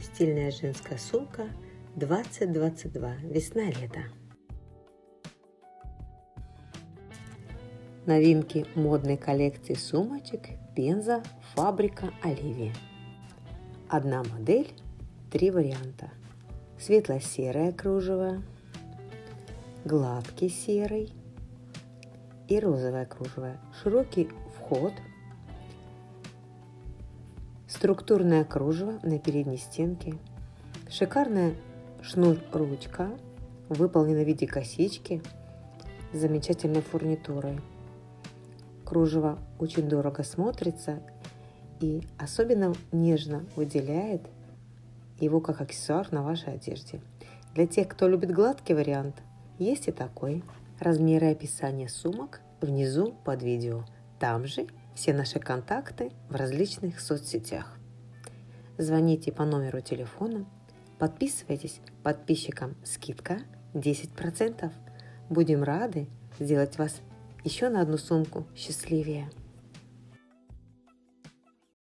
Стильная женская сумка 2022. Весна-лето. Новинки модной коллекции сумочек Пенза Фабрика Оливия. Одна модель, три варианта. Светло-серое кружево, гладкий серый и розовое кружево. Широкий вход, структурное кружево на передней стенке, шикарная шнур-ручка, выполнена в виде косички с замечательной фурнитурой. Кружево очень дорого смотрится и особенно нежно выделяет его как аксессуар на вашей одежде. Для тех, кто любит гладкий вариант, есть и такой. Размеры и описание сумок внизу под видео. Там же все наши контакты в различных соцсетях. Звоните по номеру телефона, подписывайтесь, подписчикам скидка 10%. Будем рады сделать вас еще на одну сумку счастливее.